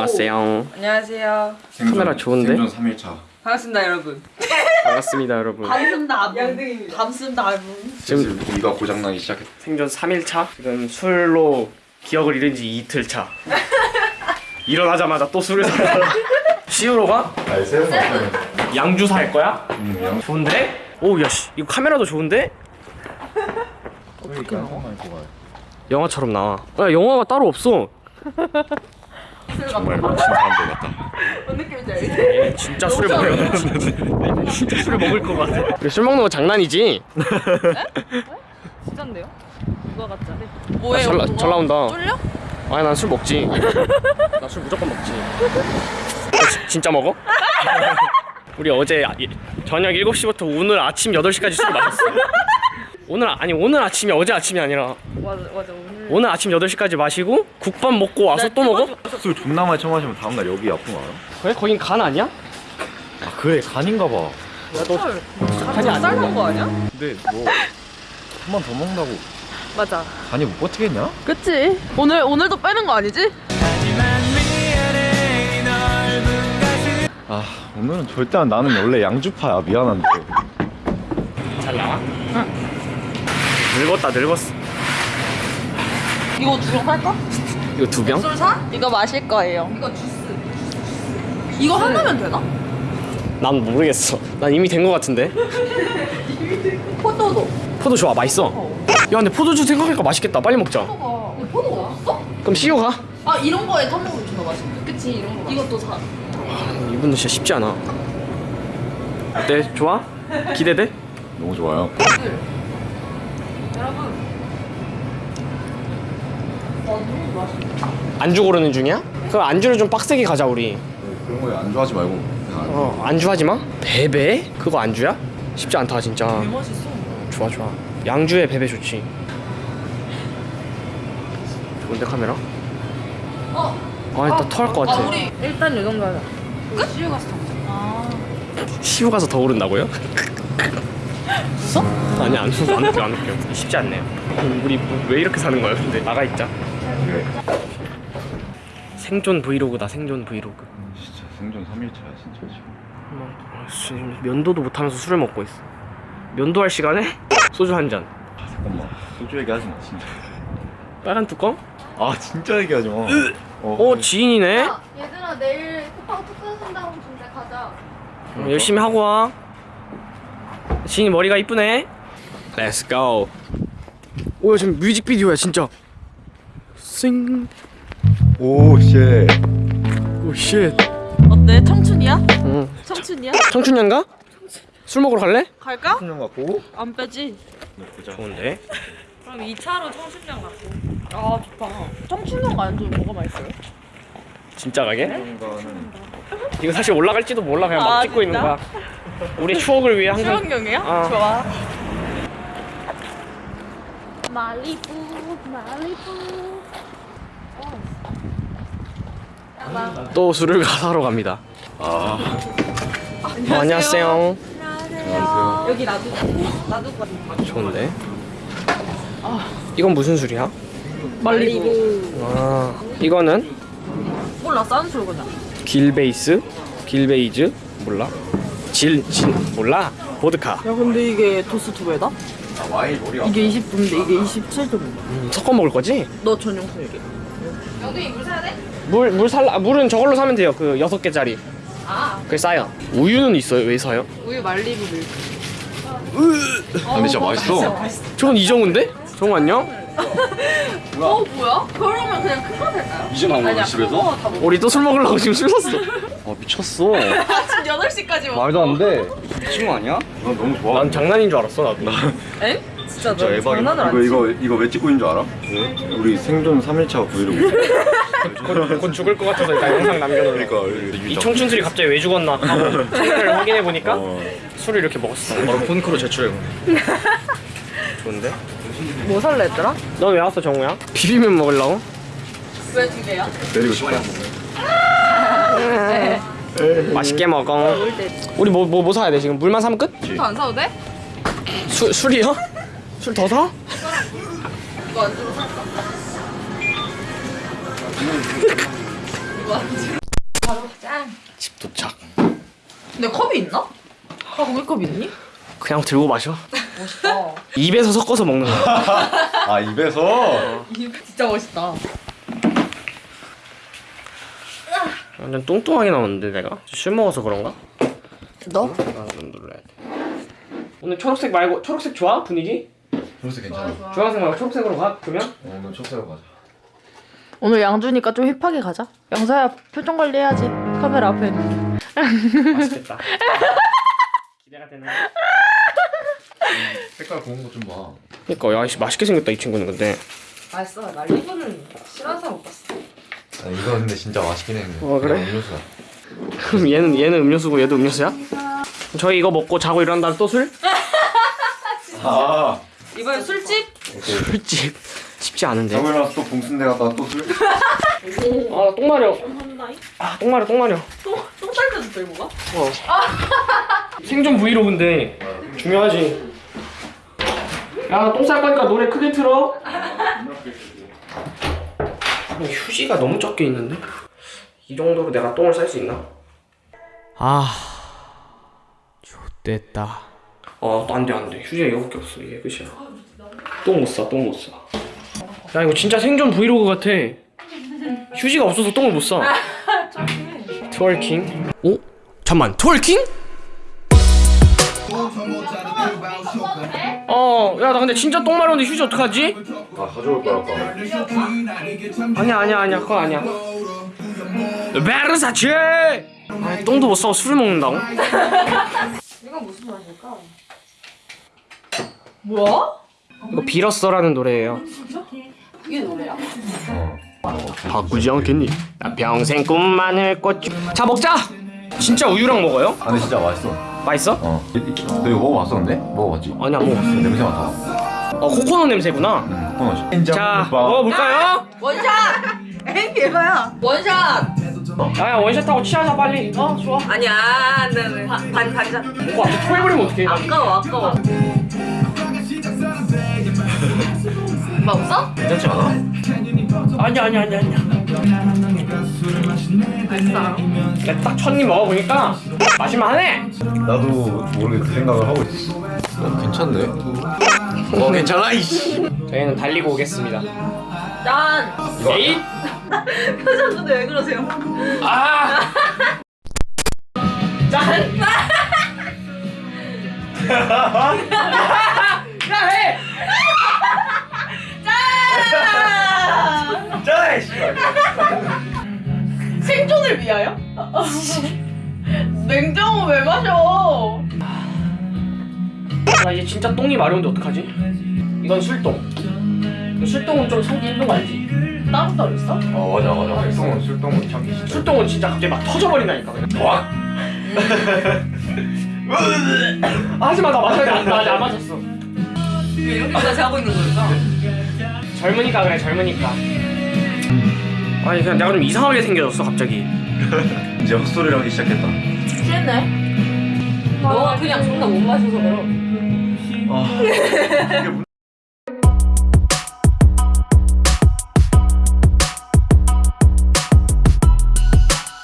안녕하세요. 안녕하세요. 카메라 좋은데? 생존 3일차 반갑습니다, 여러분. 반갑습니다, 여러분. 밤쓴다 양등입니다. 밤쓴다 지금 지금 고기가 고장나기 시작했다 생존 3일차. 지금 술로 기억을 잃은 지 이틀 차. 일어나자마자 또 술을 사. 시우로 가? 아니 세븐 양주 살 거야? 음, 양 좋은데? 오, 야, 씨. 이거 카메라도 좋은데? 어떻게 나와? 영화처럼 나와. 야, 영화가 따로 없어. 정말 멋진 사람들 같다 뭔 느낌인지 알지? 얘 진짜 술을 먹어요. 진짜 술을 먹을 것 같아. 술 먹는 거 장난이지? 진짠데요? 누가 가짜? 뭐예요? 잘, 나- 그거? 잘 나온다. 쫄려? 아니 난 술 먹지. 나 술 무조건 먹지. 너 지- 진짜 먹어? 우리 어제 아- 이- 저녁 7시부터 오늘 아침 8시까지 술 마셨어. 오늘 아- 아니 오늘 아침이 어제 아침이 아니라 맞아 맞아 오늘 오늘 아침 8시까지 마시고 국밥 먹고 와서 또 먹어? 술 존나 많이 처마시면 다음날 여기 아픈 거 알아? 그래? 거긴 간 아니야? 아 그래 간인가 봐 간이 아니야. 쌀먹은 거 아니야? 근데 뭐한번 더 먹는다고 맞아 간이 못 버티겠냐? 그치 오늘 오늘도 빼는 거 아니지? 아 오늘은 절대 안- 나는 원래 양주파야 미안한데 잘 나와? 응. 늙었다 늙었어. 이거 두 병 살까? 이거 두 병? 술 사? 이거 마실 거예요 이거 주스 이거 하나면 되나? 난 모르겠어. 난 이미 된 거 같은데. 포도도 포도 좋아 맛있어. 야 근데 포도주 생각하니까 맛있겠다. 빨리 먹자. 포도가 근데 포도가 없어? 그럼 시우 가. 아 이런 거에 타먹으면 존나 맛있는데 그치 이런 거 이것도 사 이분은 진짜 쉽지 않아. 어때? 좋아? 기대돼? 너무 좋아요 여러분 와 너무 맛있어 안주 고르는 중이야? 그럼 안주를 좀 빡세게 가자 우리. 그런 거에 안주하지 말고 어 안주 하지 마. 베베? 그거 안주야? 쉽지 않다 진짜. 맛있어 좋아 좋아. 양주에 베베 좋지. 좋은데 카메라? 어? 아 일단 토할 것아 같아. 우리 일단 요 정도 하자 끝? 시우 가서 아 시우 가서 더 오른다고요? 웃어? 아니 안 웃어 안 웃겨 안 웃겨. 쉽지 않네요. 우리 뭐왜 이렇게 사는 거야 근데 나가 있자. 그래 생존 브이로그다 생존 브이로그. 진짜 생존 3일차야 진짜 지금 아, 씨, 면도도 못하면서 술을 먹고 있어. 면도할 시간에 소주 한 잔. 아 잠깐만 소주 얘기하지 마 진짜 빨간 뚜껑? 아 진짜 얘기하지 마어 지인이네. 야, 얘들아 내일 쿠팡 투표 쓴다고 준대 가자. 어, 열심히 하고 와. 지인이 머리가 이쁘네. Let's go. 오 지금 뮤직비디오야 진짜. 싱. 오 쉣 오 쉣. 어때? 청춘이야? 응. 청춘이야? 청춘년가? 술 먹으러 갈래? 갈까? 청년 같고 안 빼지 좋은데. 그럼 2차로 청춘령 갖고 아 좋다 청춘령 안주 뭐가 맛있어요? 진짜 가게? 이거 사실 올라갈지도 몰라 그냥 막 아, 찍고 있는? 거야. 우리 추억을 위해 항상. 추억용이야? 어. 좋아 말리부 말리부. 또 술을 사러 갑니다. 아 어, 안녕하세요. 안녕하세요 여기 놔두고 놔두고 좋은데. 이건 무슨 술이야? 말리부 아 이거는 몰라 싼술 그냥 길베이스, 길베이즈 몰라. 질, 질 몰라. 보드카. 야 근데 이게 도수 두 배다? 아 이게 20도인데 이게 27도인데 음, 섞어 먹을 거지? 너 전용 술이게 물, 물 살라, 물은 저걸로 사면 돼요. 그 여섯 개짜리. 아 그게 싸요. 우유는 있어요. 왜 사요? 우유 말리부 밀크 아, 근데 진짜 맛있어 저건 이정우인데? 정우 안녕? 어 뭐야? 그러면 그냥 큰거 될까요? 이제 나온 거야 집에서? 먹어 우리 또 술 먹으려고 지금 술 샀어. 아 미쳤어 아침 8시까지 먹어 말도 안돼 미친 거 아니야? 난 너무 좋아 난 장난인 줄 알았어 나도. 엥? 진짜 너 장난을 안 이거? 이거 이거 왜 찍고 있는 줄 알아? 우리 생존 3일차 브이로그 곧 죽을 것 같아서 일단 영상 남겨놓으려고. 그러니까 이 청춘술이 갑자기 왜 죽었나 하고 상태를 확인해 보니까 어. 술을 이렇게 먹었어. 바로 폰크로 제출해. 좋은데? 뭐 살래 했더라? 넌왜 왔어 정우야? 비빔면 먹으려고? 왜 두 개야? 내리고 싶어 맛있게 먹어. 우리 뭐 뭐 뭐 사야 돼 지금? 물만 사면 끝? 술도 안 사도 돼? 술 술이요? 술 더 사? 이거 안 주로 살까? 집 도착. 근데 컵이 있나? 아 고기컵 있니? 그냥 들고 마셔. 입에서 섞어서 먹는 거야. 아 입에서 진짜 멋있다. 완전 뚱뚱하게 나오는데 내가 술 먹어서 그런가? 너? 아, 좀 눌러야 돼. 오늘 초록색 말고 초록색 좋아 분위기? 그래서 괜찮아. 주황색 말고 초록색으로 가 그러면? 어, 오늘 촉새로 가자. 오늘 양주니까 좀 힙하게 가자. 영사야 표정 관리해야지. 카메라 앞에. 맛있겠다. 기대가 되네. 색깔 고운 거좀 봐. 그러니까 야 씨 맛있게 생겼다 이 친구는 근데. 맛있어. 나 리브는 싫어하는 사람 못 봤어. 아, 이거 근데 진짜 맛있긴 해. 근데. 어, 그래? 그냥 음료수야. 그럼 얘는 얘는 음료수고 얘도 음료수야? 저희 이거 먹고 자고 일어난 다음 또 술? 아. 이번에 술집? 술집 쉽지 않은데. 자고 일어나서 또 봉순대 갔다가 또 술? 아 똥 마려. 아 똥 마려 똥 마려. 똥 쌀때도 들고 가? 어. 생존 브이로그인데 중요하지. 야, 똥 쌀 거니까 노래 크게 틀어. 아니, 휴지가 너무 적게 있는데? 이 정도로 내가 똥을 쌀 수 있나? 아, 좆됐다. 어, 안 돼, 안 돼. 휴지가 이거밖에 없어. 이게 끝이야. 똥 못 싸, 똥 못 싸. 야, 이거 진짜 생존 브이로그 같아. 휴지가 없어서 똥을 못 싸. Twerking? 오? 잠만, twerking? 어, 야, 나 근데 진짜 똥 마려운데 휴지 어떡하지? 아 가져올 거야 아까. 아니야, 아니야, 아니야, 그건 아니야. 베르사체! 아니, 똥도 못 싸고 술을 먹는다고? 이건 무슨 맛일까? 뭐야? 이거 빌었어라는 노래예요. 이게 노래야? 바꾸지 않겠니? 나 평생 꿈만을 꿨지. 자, 먹자! 진짜 우유랑 먹어요? 아 근데 진짜 맛있어. 맛있어? 어. 너 이거 먹어봤어 근데? 먹어봤지? 아니, 안 먹었어. 냄새 맡아. 어, 코코넛 냄새구나. 응. 코너지. 자, 먹어볼까요? 원샷! 에이 대박야. 원샷! 야, 야, 원샷하고 취하자, 빨리. 어, 좋아. 아니야 안돼 안돼. 반 반샷. 뭐, 앞에 토해버리면 어떡해. 아까워 아까워. 맛 없어? 괜찮지 않아? 아니야, 아니야, 아니야, 아니야. 내가 딱첫입 먹어보니까 마실만하네. 나도 모르게 그 생각을 하고 있었어. 어, 괜찮네. 어 괜찮아 이씨. 저희는 달리고 오겠습니다. 짠. 에잇! 표정 근데 왜 그러세요? 아! 짠! 야, 해! 위하여? 냉장고 왜 마셔? 나 이제 진짜 똥이 마려운데 어떡하지? 이건 술똥. 그 술똥은 좀 참기 힘든 거 알지? 따로 따로 있어? 어 맞아 맞아. 술똥은 술똥은 참기 싫다. 술똥은 진짜 갑자기 막 터져버린다니까 그냥. 와. 하지마 나 마셔야 돼. 나 아직 안 마셨어. 왜 이렇게까지 하고 있는 거니까? 젊으니까 그래 젊으니까. 아니 그냥 내가 좀 이상하게 생겨졌어 갑자기. 이제 헛소리를 하기 시작했다. 취했네. 너가 그냥 존나 못 마셔서 그래. 아.